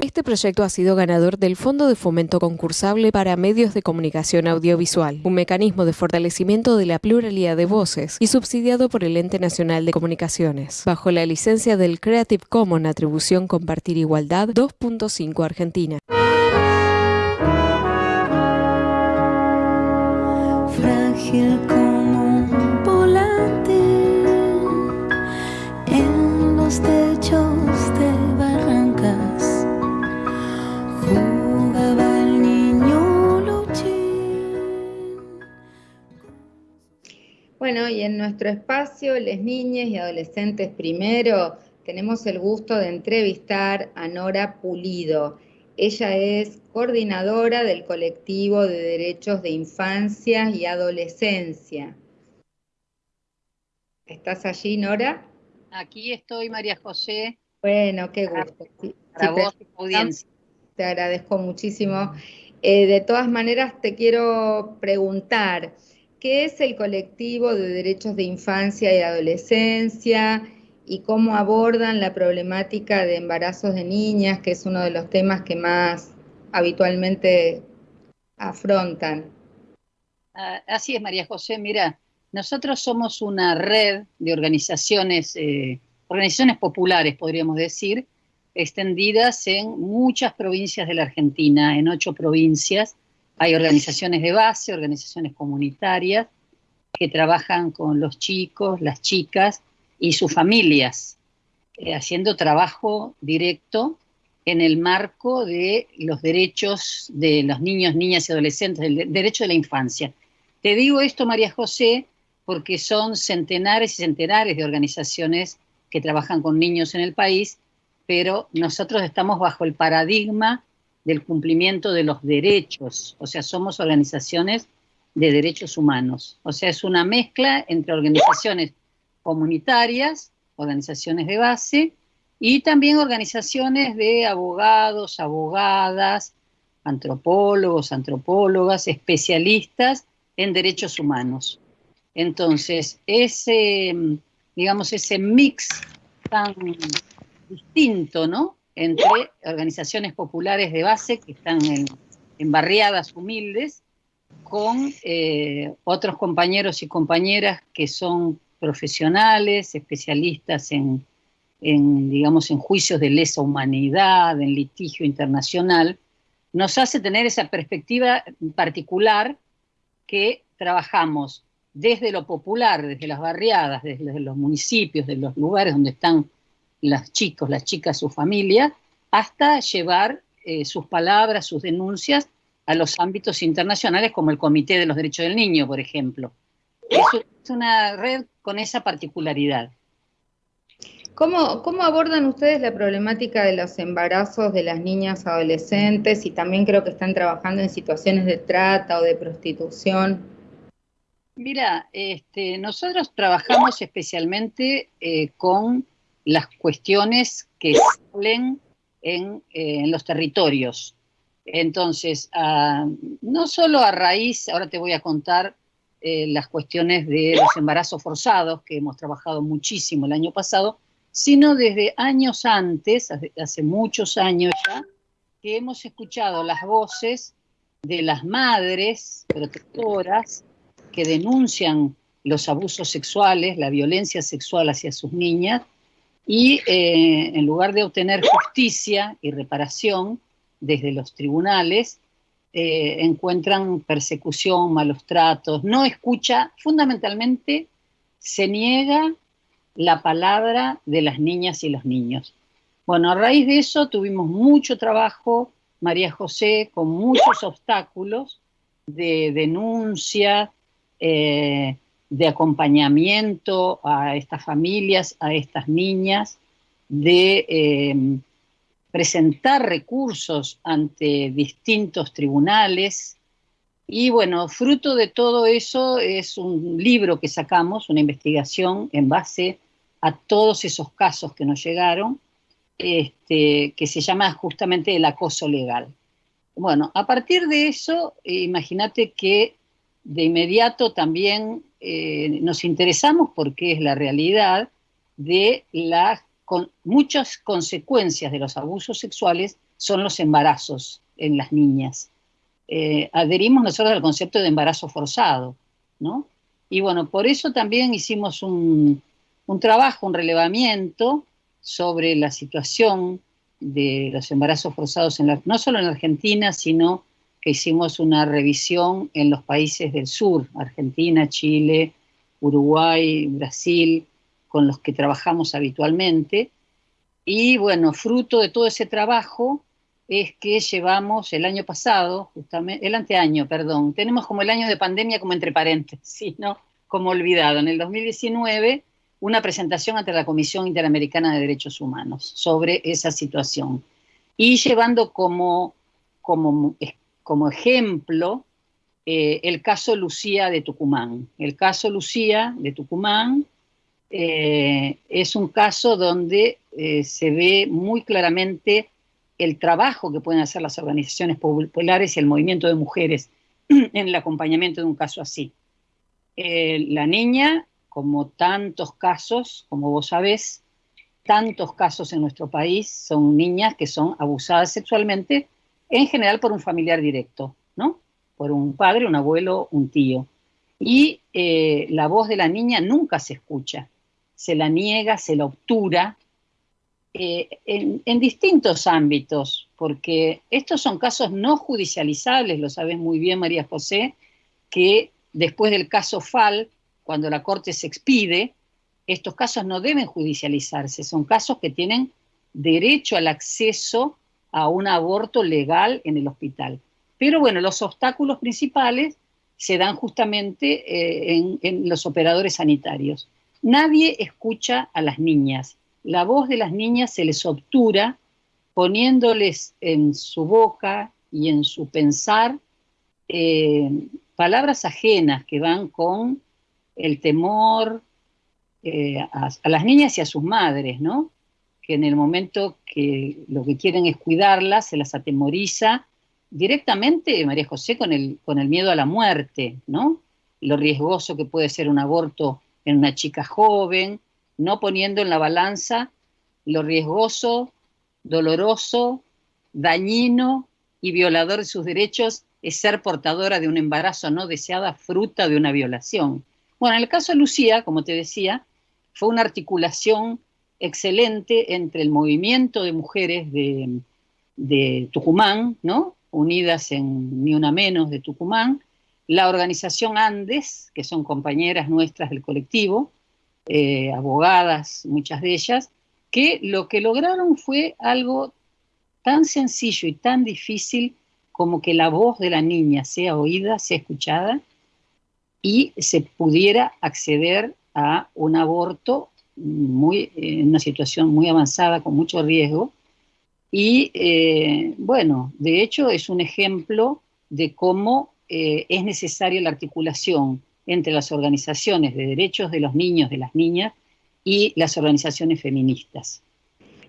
Este proyecto ha sido ganador del Fondo de Fomento Concursable para Medios de Comunicación Audiovisual, un mecanismo de fortalecimiento de la pluralidad de voces y subsidiado por el Ente Nacional de Comunicaciones, bajo la licencia del Creative Commons Atribución Compartir Igualdad 2.5 Argentina. Nuestro espacio, Les Niñas y Adolescentes Primero, tenemos el gusto de entrevistar a Nora Pulido. Ella es coordinadora del colectivo de derechos de infancia y adolescencia. ¿Estás allí, Nora? Aquí estoy, María José. Bueno, qué gusto. Sí, Para sí, vos y tu audiencia. Te agradezco muchísimo. Eh, de todas maneras, te quiero preguntar, ¿qué es el colectivo de derechos de infancia y adolescencia y cómo abordan la problemática de embarazos de niñas, que es uno de los temas que más habitualmente afrontan? Ah, Así es, María José. Mira, nosotros somos una red de organizaciones, eh, organizaciones populares, podríamos decir, extendidas en muchas provincias de la Argentina, en ocho provincias. Hay organizaciones de base, organizaciones comunitarias que trabajan con los chicos, las chicas y sus familias, eh, haciendo trabajo directo en el marco de los derechos de los niños, niñas y adolescentes, de- derecho de la infancia. Te digo esto, María José, porque son centenares y centenares de organizaciones que trabajan con niños en el país, pero nosotros estamos bajo el paradigma del cumplimiento de los derechos, o sea, somos organizaciones de derechos humanos, o sea, es una mezcla entre organizaciones comunitarias, organizaciones de base y también organizaciones de abogados, abogadas, antropólogos, antropólogas, especialistas en derechos humanos. Entonces, ese, digamos, ese mix tan distinto, ¿no? Entre organizaciones populares de base que están en, barriadas humildes, con eh, otros compañeros y compañeras que son profesionales, especialistas en, en, digamos, en juicios de lesa humanidad, en litigio internacional, nos hace tener esa perspectiva particular que trabajamos desde lo popular, desde las barriadas, desde los municipios, de los lugares donde están los chicos, las chicas, su familia, hasta llevar eh, sus palabras, sus denuncias a los ámbitos internacionales como el Comité de los Derechos del Niño, por ejemplo. Es, una red con esa particularidad. ¿Cómo, ¿Cómo abordan ustedes la problemática de los embarazos de las niñas adolescentes y también creo que están trabajando en situaciones de trata o de prostitución? Mira, este, nosotros trabajamos especialmente eh, con las cuestiones que salen en, eh, en los territorios. Entonces, uh, no solo a raíz, ahora te voy a contar eh, las cuestiones de los embarazos forzados, que hemos trabajado muchísimo el año pasado, sino desde años antes, hace, muchos años ya, que hemos escuchado las voces de las madres protectoras que denuncian los abusos sexuales, la violencia sexual hacia sus niñas, y eh, en lugar de obtener justicia y reparación desde los tribunales, eh, encuentran persecución, malos tratos, no escucha, fundamentalmente se niega la palabra de las niñas y los niños. Bueno, a raíz de eso tuvimos mucho trabajo, María José, con muchos obstáculos de denuncia, eh, de acompañamiento a estas familias, a estas niñas, de eh, presentar recursos ante distintos tribunales. Y bueno, fruto de todo eso es un libro que sacamos, una investigación en base a todos esos casos que nos llegaron, este, que se llama justamente el acoso legal. Bueno, a partir de eso, eh, imagínate que de inmediato también eh, nos interesamos, porque es la realidad, de las muchas consecuencias de los abusos sexuales son los embarazos en las niñas. Eh, adherimos nosotros al concepto de embarazo forzado, ¿no? Y bueno, por eso también hicimos un, trabajo, un relevamiento sobre la situación de los embarazos forzados, en no solo en Argentina, sino que hicimos una revisión en los países del sur, Argentina, Chile, Uruguay, Brasil, con los que trabajamos habitualmente. Y bueno, fruto de todo ese trabajo es que llevamos el año pasado, justamente, el anteaño, perdón, tenemos como el año de pandemia como entre paréntesis, ¿no? Como olvidado. En el 2019, una presentación ante la Comisión Interamericana de Derechos Humanos sobre esa situación. Y llevando como, como, como ejemplo eh, el caso Lucía de Tucumán. El caso Lucía de Tucumán eh, es un caso donde eh, se ve muy claramente el trabajo que pueden hacer las organizaciones populares y el movimiento de mujeres en el acompañamiento de un caso así. La niña, como tantos casos, como vos sabés, tantos casos en nuestro país son niñas que son abusadas sexualmente, en general por un familiar directo, ¿no? Por un padre, un abuelo, un tío. Y eh, la voz de la niña nunca se escucha, se la niega, se la obtura, eh, en, distintos ámbitos, porque estos son casos no judicializables, lo sabes muy bien María José, que después del caso FAL, cuando la Corte se expide, estos casos no deben judicializarse, son casos que tienen derecho al acceso a un aborto legal en el hospital. Pero bueno, los obstáculos principales se dan justamente eh, en, los operadores sanitarios. Nadie escucha a las niñas, la voz de las niñas se les obtura poniéndoles en su boca y en su pensar eh, palabras ajenas que van con el temor eh, a, las niñas y a sus madres, ¿no? Que en el momento que lo que quieren es cuidarlas, se las atemoriza directamente, María José, con el, con el miedo a la muerte, ¿no? Lo riesgoso que puede ser un aborto en una chica joven, no poniendo en la balanza lo riesgoso, doloroso, dañino y violador de sus derechos es ser portadora de un embarazo no deseada fruta de una violación. Bueno, en el caso de Lucía, como te decía, fue una articulación excelente entre el movimiento de mujeres de, Tucumán, ¿no? unidas en Ni Una Menos de Tucumán, la organización Andes, que son compañeras nuestras del colectivo, eh, abogadas, muchas de ellas, que lo que lograron fue algo tan sencillo y tan difícil como que la voz de la niña sea oída, sea escuchada y se pudiera acceder a un aborto muy, en una situación muy avanzada, con mucho riesgo. Y eh, bueno, de hecho es un ejemplo de cómo eh, es necesaria la articulación entre las organizaciones de derechos de los niños, de las niñas, y las organizaciones feministas.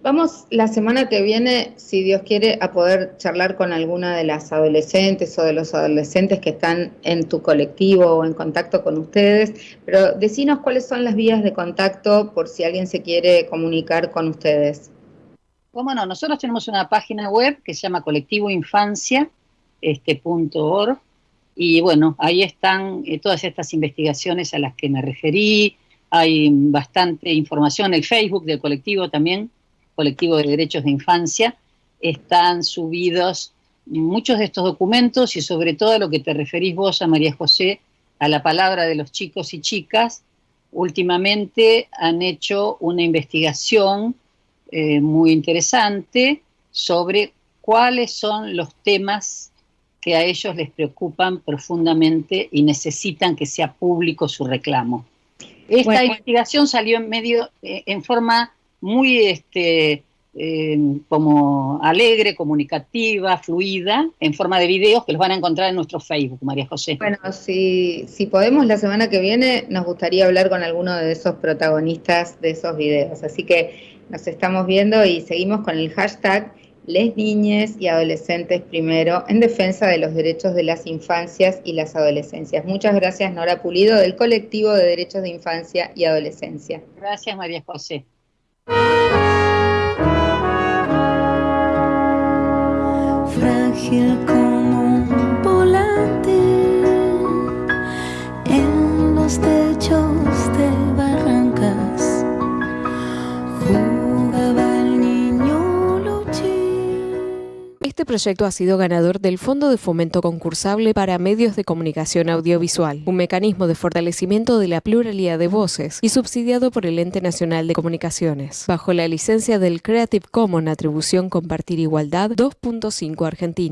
Vamos la semana que viene, si Dios quiere, a poder charlar con alguna de las adolescentes o de los adolescentes que están en tu colectivo o en contacto con ustedes, pero decinos cuáles son las vías de contacto por si alguien se quiere comunicar con ustedes. Cómo no, nosotros tenemos una página web que se llama colectivoinfancia.org este, y bueno, ahí están eh, todas estas investigaciones a las que me referí, hay bastante información, el Facebook del colectivo también, colectivo de derechos de infancia, están subidos muchos de estos documentos y sobre todo a lo que te referís vos a María José, a la palabra de los chicos y chicas, últimamente han hecho una investigación eh, muy interesante sobre cuáles son los temas que a ellos les preocupan profundamente y necesitan que sea público su reclamo. Esta investigación salió en medio, eh, en forma muy este, eh, como alegre, comunicativa, fluida, en forma de videos que los van a encontrar en nuestro Facebook, María José. Bueno, si, si podemos la semana que viene, nos gustaría hablar con alguno de esos protagonistas de esos videos. Así que nos estamos viendo y seguimos con el hashtag les niñes y adolescentes primero en defensa de los derechos de las infancias y las adolescencias. Muchas gracias Nora Pulido del colectivo de derechos de infancia y adolescencia. Gracias María José. Frágil Este proyecto ha sido ganador del Fondo de Fomento Concursable para Medios de Comunicación Audiovisual, un mecanismo de fortalecimiento de la pluralidad de voces y subsidiado por el Ente Nacional de Comunicaciones, bajo la licencia del Creative Commons Atribución Compartir Igualdad 2.5 Argentina.